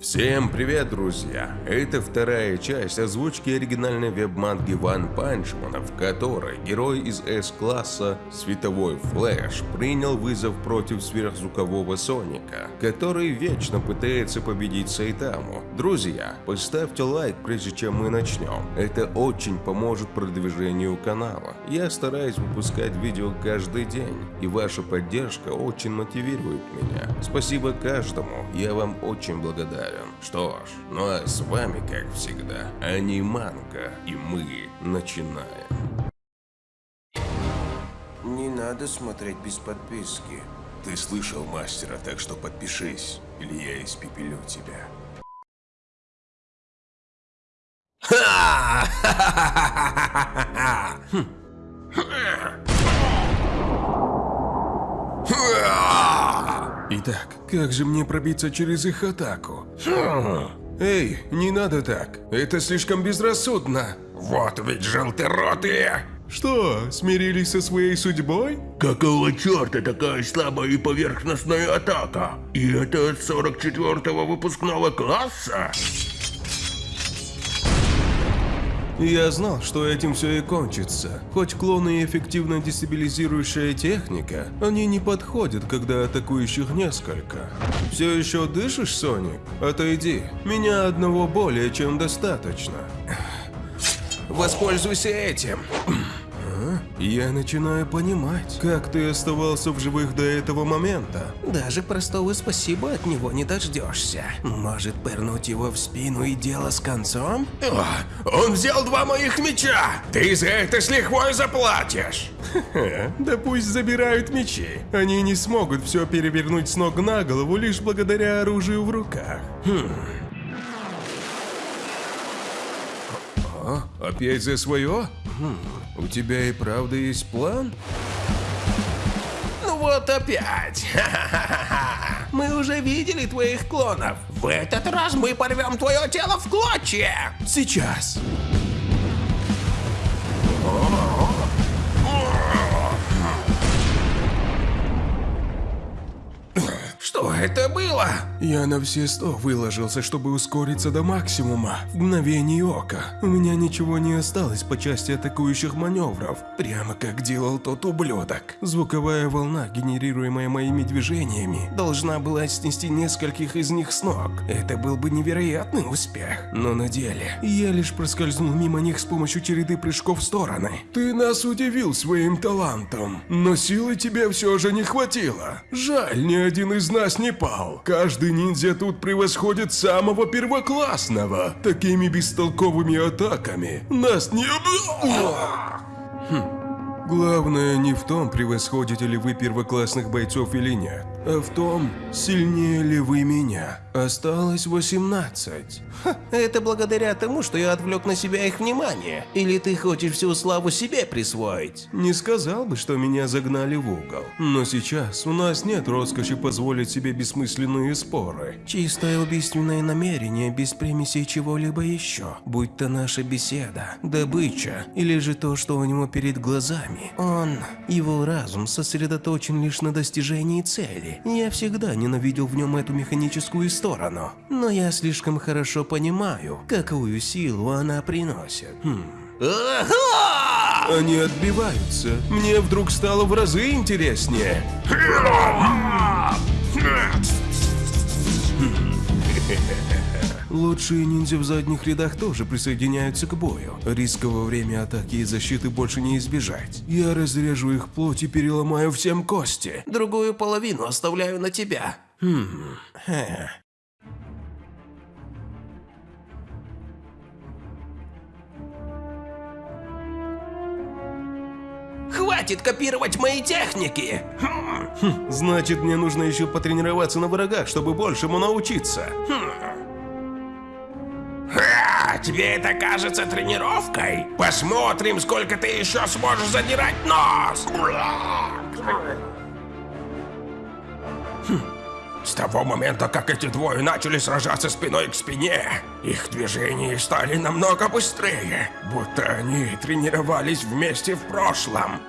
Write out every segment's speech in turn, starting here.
Всем привет, друзья! Это вторая часть озвучки оригинальной веб-манги Ван Панчмана, в которой герой из С-класса Световой Флэш принял вызов против сверхзвукового Соника, который вечно пытается победить Сайтаму. Друзья, поставьте лайк, прежде чем мы начнем. Это очень поможет продвижению канала. Я стараюсь выпускать видео каждый день, и ваша поддержка очень мотивирует меня. Спасибо каждому, я вам очень благодарен. Что ж, ну а с вами, как всегда, Аниманка, и мы начинаем. Не надо смотреть без подписки. Ты слышал мастера, так что подпишись, или я испепелю тебя. Итак, как же мне пробиться через их атаку? Эй, не надо так. Это слишком безрассудно. Вот ведь желторотые! Что, смирились со своей судьбой? Какого черта такая слабая и поверхностная атака? И это от 44-го выпускного класса? Я знал, что этим все и кончится. Хоть клоны и эффективно дестабилизирующая техника, они не подходят, когда атакующих несколько. Все еще дышишь, Соник? Отойди. Меня одного более чем достаточно. Воспользуйся этим. Я начинаю понимать, как ты оставался в живых до этого момента. Даже простого спасибо от него не дождешься. Может, пырнуть его в спину и дело с концом? О, он взял два моих меча! Ты за это с лихвой заплатишь! Да пусть забирают мечи. Они не смогут все перевернуть с ног на голову лишь благодаря оружию в руках. О, опять за свое? У тебя и правда есть план? Ну вот опять. Мы уже видели твоих клонов. В этот раз мы порвем твое тело в клочья. Сейчас. Это было? Я на все сто выложился, чтобы ускориться до максимума. В мгновение ока. У меня ничего не осталось по части атакующих маневров. Прямо как делал тот ублюдок. Звуковая волна, генерируемая моими движениями, должна была снести нескольких из них с ног. Это был бы невероятный успех. Но на деле, я лишь проскользнул мимо них с помощью череды прыжков в стороны. Ты нас удивил своим талантом, но силы тебе все же не хватило. Жаль, ни один из нас не пал. Каждый ниндзя тут превосходит самого первоклассного. Такими бестолковыми атаками нас не... Хм. Главное не в том, превосходите ли вы первоклассных бойцов или нет, а в том, сильнее ли вы меня. Осталось 18. Ха, это благодаря тому, что я отвлек на себя их внимание. Или ты хочешь всю славу себе присвоить? Не сказал бы, что меня загнали в угол. Но сейчас у нас нет роскоши позволить себе бессмысленные споры. Чистое убийственное намерение без примесей чего-либо еще. Будь то наша беседа, добыча, или же то, что у него перед глазами. Он, его разум сосредоточен лишь на достижении цели. Я всегда ненавидел в нем эту механическую сторону. Но я слишком хорошо понимаю, какую силу она приносит. Хм. Они отбиваются. Мне вдруг стало в разы интереснее. Лучшие ниндзя в задних рядах тоже присоединяются к бою. Риска во время атаки и защиты больше не избежать. Я разрежу их плоть и переломаю всем кости. Другую половину оставляю на тебя. Хм. Хе. Хватит копировать мои техники! Значит, мне нужно еще потренироваться на врагах, чтобы большему научиться. А, тебе это кажется тренировкой? Посмотрим, сколько ты еще сможешь задирать нос! Хм. С того момента, как эти двое начали сражаться спиной к спине, их движения стали намного быстрее, будто они тренировались вместе в прошлом.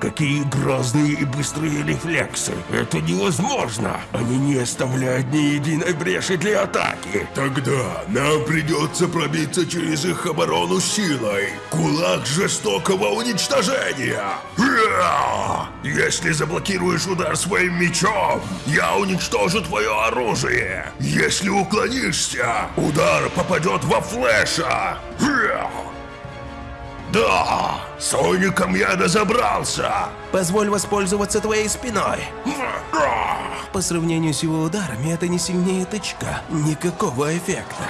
Какие грозные и быстрые рефлексы! Это невозможно! Они не оставляют ни единой бреши для атаки! Тогда нам придется пробиться через их оборону силой! Кулак жестокого уничтожения! Если заблокируешь удар своим мечом, я уничтожу твое оружие! Если уклонишься, удар попадет во флеша! Да! Соником я разобрался! Позволь воспользоваться твоей спиной. По сравнению с его ударами, это не сильнее тычка. Никакого эффекта.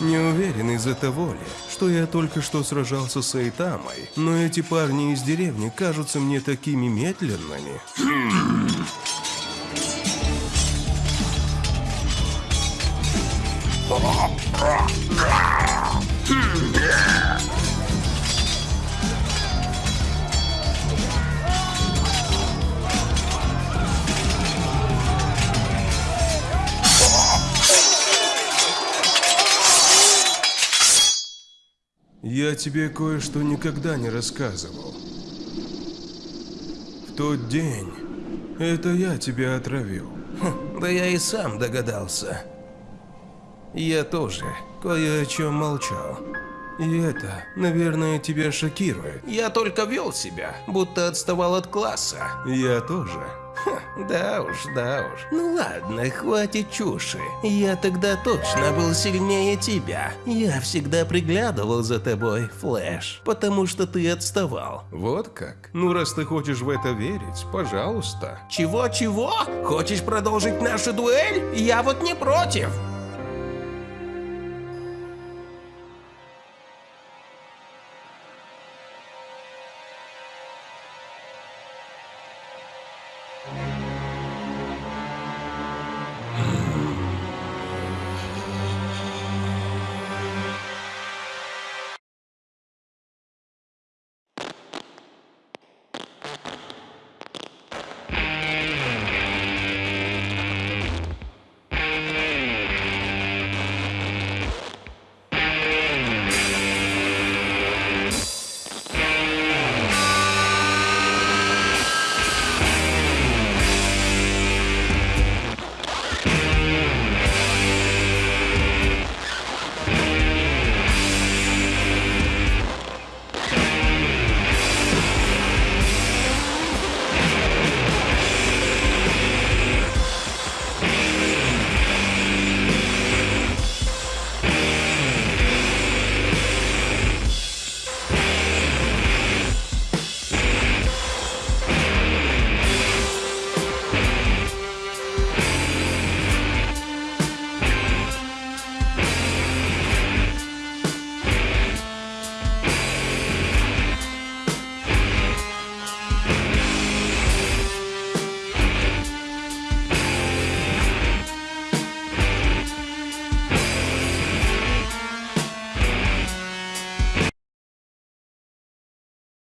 Не уверен из-за того ли, что я только что сражался с Эйтамой, но эти парни из деревни кажутся мне такими медленными. Я тебе кое-что никогда не рассказывал. В тот день это я тебя отравил. Да я и сам догадался. Я тоже кое о чем молчал. И это, наверное, тебя шокирует. Я только вел себя, будто отставал от класса. Я тоже. Да уж, да уж. Ну ладно, хватит чуши. Я тогда точно был сильнее тебя. Я всегда приглядывал за тобой, Флэш, потому что ты отставал. Вот как? Ну, раз ты хочешь в это верить, пожалуйста. Чего-чего? Хочешь продолжить нашу дуэль? Я вот не против.